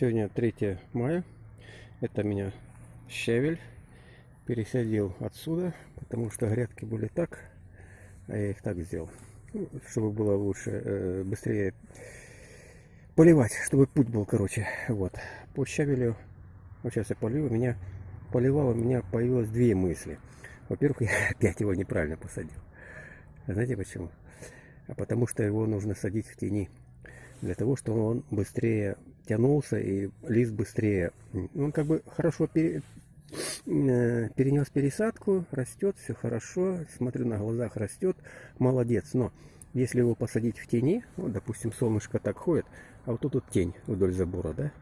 Сегодня 3 мая. Это меня щавель пересадил отсюда, потому что грядки были так, а я их так сделал. Ну, чтобы было лучше, э, быстрее поливать, чтобы путь был короче. Вот. По щавелю, вот сейчас я полью, у меня поливал, у меня появилось две мысли. Во-первых, я опять его неправильно посадил. Знаете почему? А потому что его нужно садить в тени для того, чтобы он быстрее тянулся и лист быстрее. Он как бы хорошо пере, э, перенес пересадку, растет, все хорошо, смотрю на глазах растет, молодец. Но если его посадить в тени, вот, допустим, солнышко так ходит, а вот тут вот тень вдоль забора, да?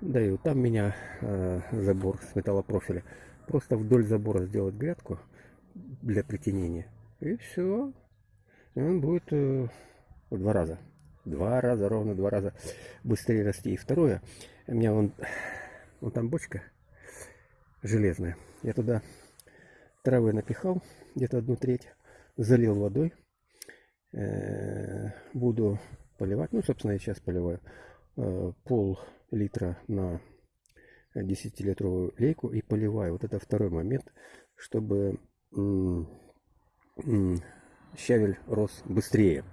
Да и вот там меня э, забор с металлопрофиля. Просто вдоль забора сделать грядку для притенения. И все. И он будет э, в два раза два раза, ровно два раза быстрее расти. И второе, у меня вон, вон там бочка железная. Я туда травы напихал, где-то одну треть, залил водой. Э, буду поливать, ну, собственно, я сейчас поливаю э, пол литра на 10-литровую лейку и поливаю. Вот это второй момент, чтобы щавель рос быстрее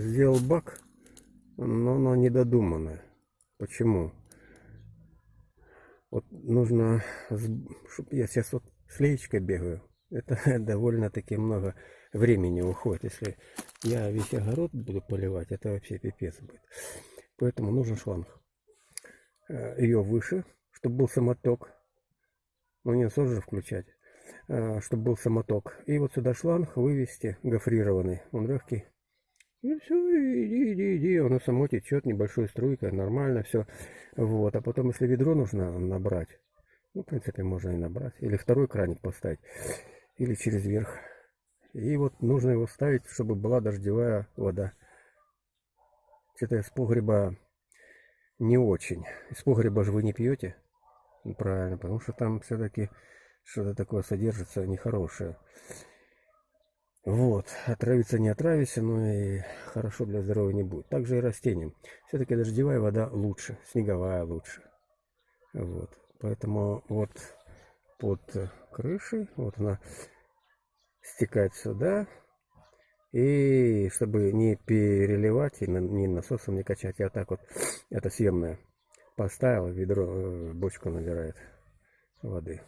сделал бак, но оно недодуманное. Почему? Вот нужно, я сейчас вот с бегаю, это довольно-таки много времени уходит. Если я весь огород буду поливать, это вообще пипец будет. Поэтому нужен шланг. Э, Ее выше, чтобы был самоток. Ну не сложно включать. Э, чтобы был самоток. И вот сюда шланг вывести гофрированный. Он легкий. Ну все, иди, иди, иди, оно само течет, небольшой струйкой, нормально все. Вот, а потом, если ведро нужно набрать, ну, в принципе, можно и набрать. Или второй краник поставить, или через верх. И вот нужно его ставить, чтобы была дождевая вода. Что-то из погреба не очень. Из погреба же вы не пьете? Правильно, потому что там все-таки что-то такое содержится нехорошее. Вот, отравиться не отравишься, но и хорошо для здоровья не будет. Также и растениям. Все-таки дождевая вода лучше, снеговая лучше. Вот, поэтому вот под крышей, вот она стекает сюда. И чтобы не переливать и ни насосом не качать, я так вот, это съемное, поставил, ведро, э, бочку набирает воды.